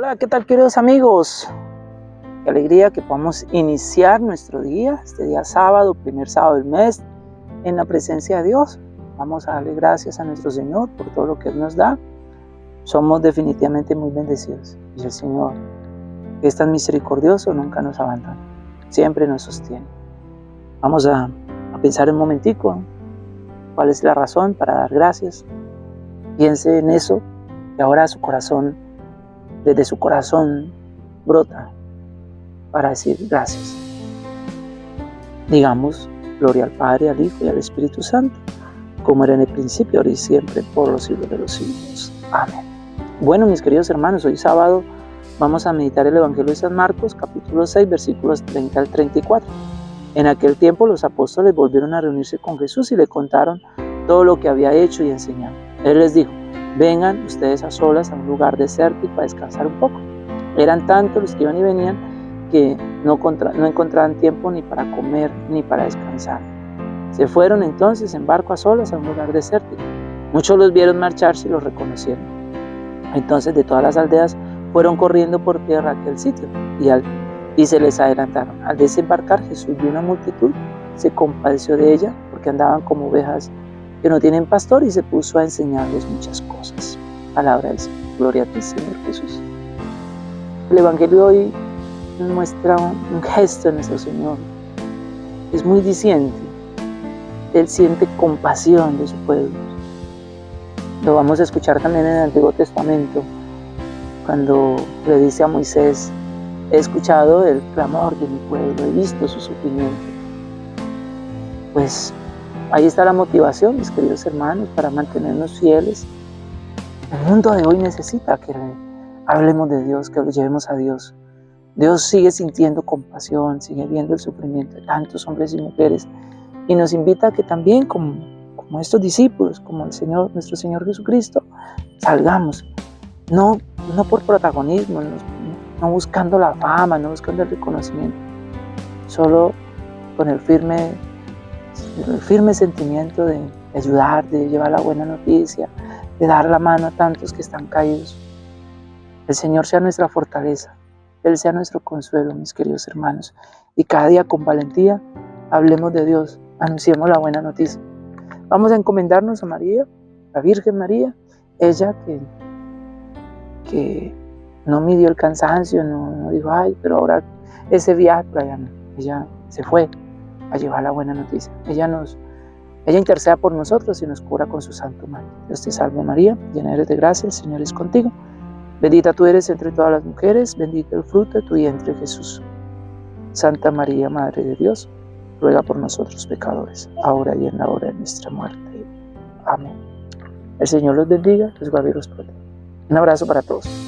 Hola, ¿qué tal queridos amigos? Qué alegría que podamos iniciar nuestro día, este día sábado, primer sábado del mes, en la presencia de Dios. Vamos a darle gracias a nuestro Señor por todo lo que Él nos da. Somos definitivamente muy bendecidos. Y el Señor, que es tan misericordioso, nunca nos abandona. Siempre nos sostiene. Vamos a, a pensar un momentico cuál es la razón para dar gracias. Piense en eso y ahora su corazón desde su corazón brota para decir gracias. Digamos, gloria al Padre, al Hijo y al Espíritu Santo, como era en el principio, ahora y siempre, por los siglos de los siglos. Amén. Bueno, mis queridos hermanos, hoy sábado vamos a meditar el Evangelio de San Marcos, capítulo 6, versículos 30 al 34. En aquel tiempo los apóstoles volvieron a reunirse con Jesús y le contaron todo lo que había hecho y enseñado. Él les dijo, vengan ustedes a solas a un lugar desértico para descansar un poco. Eran tantos los que iban y venían que no, no encontraban tiempo ni para comer ni para descansar. Se fueron entonces en barco a solas a un lugar desértico. Muchos los vieron marcharse y los reconocieron. Entonces de todas las aldeas fueron corriendo por tierra a aquel sitio y, al, y se les adelantaron. Al desembarcar Jesús vio una multitud, se compadeció de ella porque andaban como ovejas que no tienen pastor y se puso a enseñarles muchas cosas. Palabra del Señor. Gloria a ti, Señor Jesús. El Evangelio hoy muestra un gesto de nuestro Señor. Es muy diciente. Él siente compasión de su pueblo. Lo vamos a escuchar también en el Antiguo Testamento, cuando le dice a Moisés, he escuchado el clamor de mi pueblo, he visto su sufrimiento. Pues Ahí está la motivación, mis queridos hermanos, para mantenernos fieles. El mundo de hoy necesita que hablemos de Dios, que lo llevemos a Dios. Dios sigue sintiendo compasión, sigue viendo el sufrimiento de tantos hombres y mujeres y nos invita a que también como, como estos discípulos, como el Señor, nuestro Señor Jesucristo, salgamos, no, no por protagonismo, no, no buscando la fama, no buscando el reconocimiento, solo con el firme el firme sentimiento de ayudar, de llevar la buena noticia, de dar la mano a tantos que están caídos. El Señor sea nuestra fortaleza, Él sea nuestro consuelo, mis queridos hermanos. Y cada día con valentía hablemos de Dios, anunciemos la buena noticia. Vamos a encomendarnos a María, la Virgen María, ella que, que no midió el cansancio, no, no dijo, ay, pero ahora ese viaje. Ella se fue, a llevar la buena noticia. Ella nos, ella interceda por nosotros y nos cura con su santo manto. Dios te salve María, llena eres de gracia, el Señor es contigo. Bendita tú eres entre todas las mujeres, bendito el fruto de tu vientre Jesús. Santa María, Madre de Dios, ruega por nosotros pecadores, ahora y en la hora de nuestra muerte. Amén. El Señor los bendiga, los guarde y los proteja. Un abrazo para todos.